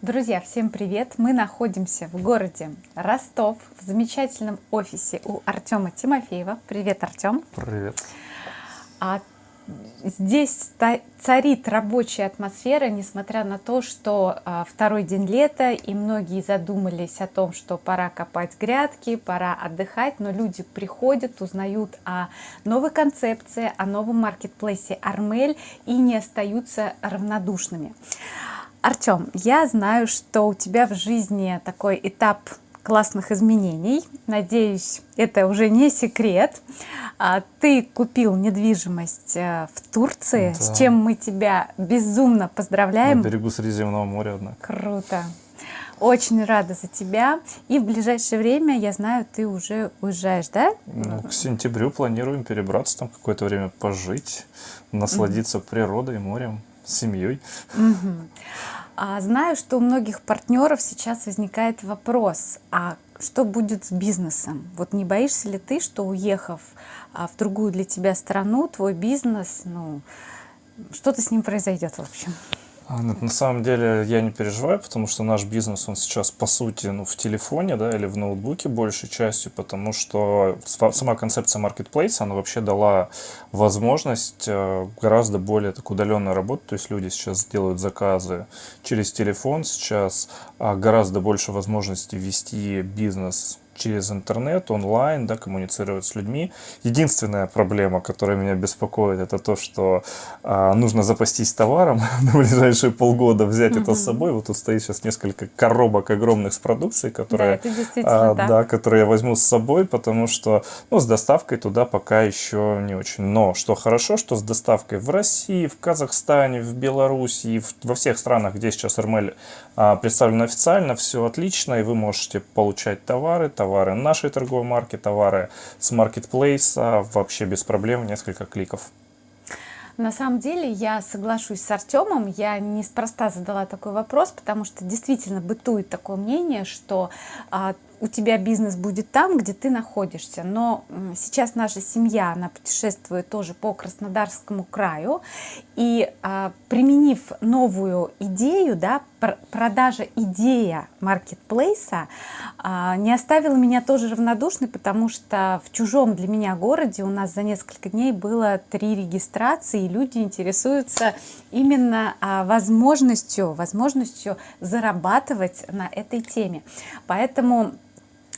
Друзья, всем привет! Мы находимся в городе Ростов, в замечательном офисе у Артема Тимофеева. Привет, Артем! Привет! А здесь царит рабочая атмосфера, несмотря на то, что а, второй день лета, и многие задумались о том, что пора копать грядки, пора отдыхать, но люди приходят, узнают о новой концепции, о новом маркетплейсе Армель и не остаются равнодушными. Артем, я знаю, что у тебя в жизни такой этап классных изменений. Надеюсь, это уже не секрет. А, ты купил недвижимость э, в Турции, да. с чем мы тебя безумно поздравляем. На берегу Средиземного моря, однако. Круто. Очень рада за тебя. И в ближайшее время, я знаю, ты уже уезжаешь, да? Ну, к сентябрю планируем перебраться там какое-то время пожить, насладиться mm -hmm. природой, морем семьей. Угу. А, знаю, что у многих партнеров сейчас возникает вопрос, а что будет с бизнесом? Вот не боишься ли ты, что уехав а, в другую для тебя страну, твой бизнес, ну, что-то с ним произойдет в общем? А, на самом деле я не переживаю, потому что наш бизнес, он сейчас по сути ну, в телефоне да, или в ноутбуке большей частью, потому что сама концепция marketplace, она вообще дала возможность э, гораздо более так удаленно работать, то есть люди сейчас делают заказы через телефон, сейчас а, гораздо больше возможностей вести бизнес через интернет, онлайн, да, коммуницировать с людьми. Единственная проблема, которая меня беспокоит, это то, что а, нужно запастись товаром на ближайшие полгода, взять -hmm. это с собой. Вот тут стоит сейчас несколько коробок огромных с продукцией, которые, да, а, да, которые я возьму с собой, потому что ну, с доставкой туда пока еще не очень. Но что хорошо, что с доставкой в России, в Казахстане, в Беларуси, в, во всех странах, где сейчас РМЛ а, представлена официально, все отлично, и вы можете получать товары товары нашей торговой марки, товары с маркетплейса, вообще без проблем, несколько кликов. На самом деле я соглашусь с Артемом, я неспроста задала такой вопрос, потому что действительно бытует такое мнение, что а, у тебя бизнес будет там, где ты находишься. Но сейчас наша семья, она путешествует тоже по Краснодарскому краю. И а, применив новую идею, да, пр продажа идея маркетплейса а, не оставила меня тоже равнодушной, потому что в чужом для меня городе у нас за несколько дней было три регистрации, и люди интересуются именно а, возможностью, возможностью зарабатывать на этой теме. Поэтому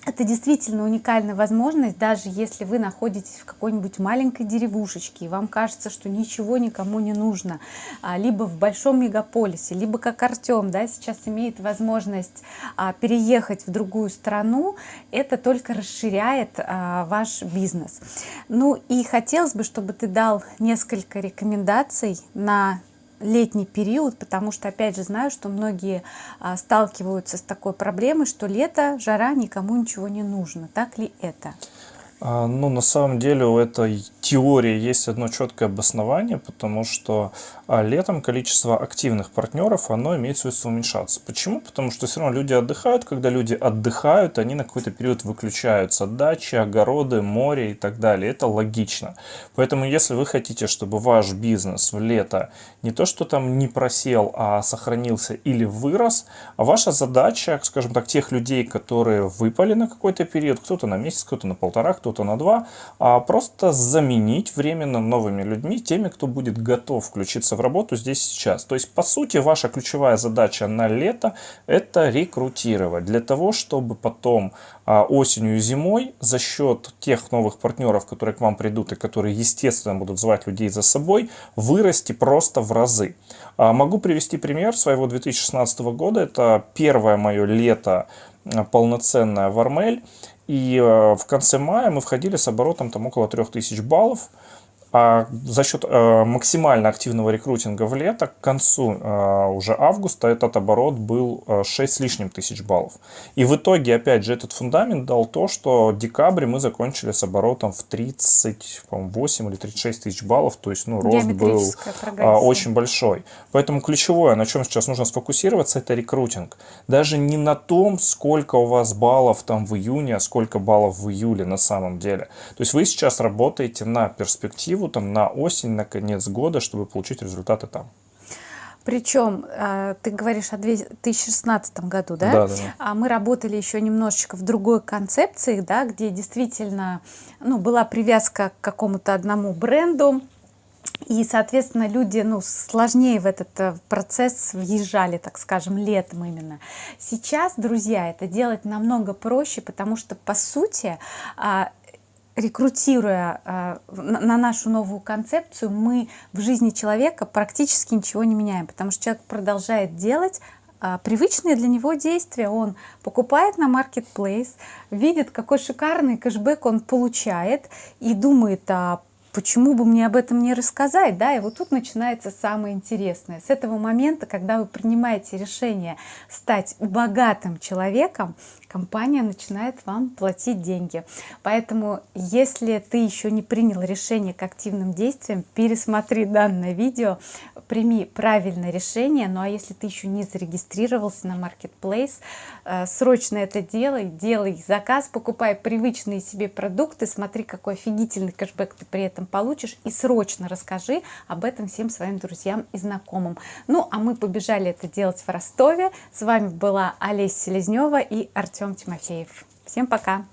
это действительно уникальная возможность, даже если вы находитесь в какой-нибудь маленькой деревушечке, и вам кажется, что ничего никому не нужно, а, либо в большом мегаполисе, либо как Артем, да, сейчас имеет возможность а, переехать в другую страну, это только расширяет а, ваш бизнес. Ну и хотелось бы, чтобы ты дал несколько рекомендаций на летний период, потому что, опять же, знаю, что многие а, сталкиваются с такой проблемой, что лето, жара, никому ничего не нужно. Так ли это? А, ну, на самом деле у этой теории есть одно четкое обоснование, потому что а, летом количество активных партнеров, оно имеет свойство уменьшаться. Почему? Потому что все равно люди отдыхают, когда люди отдыхают, они на какой-то период выключаются. Дачи, огороды, море и так далее. Это логично. Поэтому если вы хотите, чтобы ваш бизнес в лето не то, что там не просел, а сохранился или вырос, а ваша задача, скажем так, тех людей, которые выпали на какой-то период, кто-то на месяц, кто-то на полтора, кто кто-то на два, а просто заменить временно новыми людьми, теми, кто будет готов включиться в работу здесь сейчас. То есть, по сути, ваша ключевая задача на лето – это рекрутировать. Для того, чтобы потом а, осенью и зимой за счет тех новых партнеров, которые к вам придут и которые, естественно, будут звать людей за собой, вырасти просто в разы. А, могу привести пример своего 2016 года. Это первое мое лето а, полноценное в Армель. И в конце мая мы входили с оборотом там около 3000 баллов. А за счет э, максимально активного рекрутинга в лето, к концу э, уже августа этот оборот был э, 6 с лишним тысяч баллов. И в итоге, опять же, этот фундамент дал то, что декабре мы закончили с оборотом в 38 или 36 тысяч баллов. То есть, ну, рост был э, очень большой. Поэтому ключевое, на чем сейчас нужно сфокусироваться, это рекрутинг. Даже не на том, сколько у вас баллов там в июне, а сколько баллов в июле на самом деле. То есть вы сейчас работаете на перспективу перспективу там, на осень, на конец года, чтобы получить результаты там? Причем э, ты говоришь о 2016 году, да? Да, да. А мы работали еще немножечко в другой концепции, да, где действительно ну, была привязка к какому-то одному бренду, и, соответственно, люди ну, сложнее в этот э, процесс въезжали, так скажем, летом именно. Сейчас, друзья, это делать намного проще, потому что, по сути, а, рекрутируя э, на нашу новую концепцию, мы в жизни человека практически ничего не меняем, потому что человек продолжает делать э, привычные для него действия. Он покупает на Marketplace, видит, какой шикарный кэшбэк он получает и думает, а почему бы мне об этом не рассказать, да, и вот тут начинается самое интересное. С этого момента, когда вы принимаете решение стать богатым человеком, компания начинает вам платить деньги. Поэтому, если ты еще не принял решение к активным действиям, пересмотри данное видео, прими правильное решение. Ну а если ты еще не зарегистрировался на Marketplace, э, срочно это делай, делай заказ, покупай привычные себе продукты, смотри, какой офигительный кэшбэк ты при этом получишь и срочно расскажи об этом всем своим друзьям и знакомым. Ну а мы побежали это делать в Ростове. С вами была Олеся Селезнева и Артем Тимофеев. Всем пока!